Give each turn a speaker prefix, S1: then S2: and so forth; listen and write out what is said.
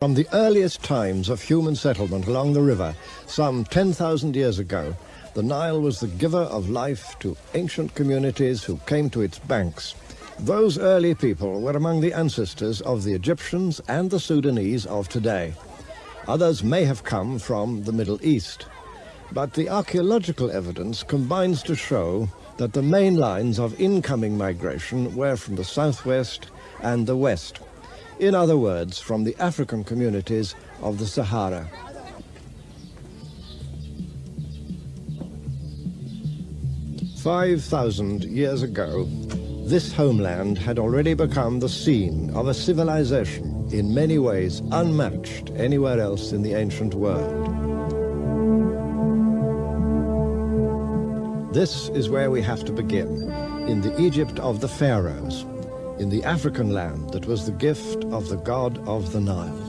S1: From the earliest times of human settlement along the river, some 10,000 years ago, the Nile was the giver of life to ancient communities who came to its banks. Those early people were among the ancestors of the Egyptians and the Sudanese of today. Others may have come from the Middle East. But the archaeological evidence combines to show that the main lines of incoming migration were from the southwest and the west. In other words, from the African communities of the Sahara. Five thousand years ago, this homeland had already become the scene of a civilization in many ways unmatched anywhere else in the ancient world. This is where we have to begin, in the Egypt of the pharaohs, in the African land that was the gift of the god of the Nile.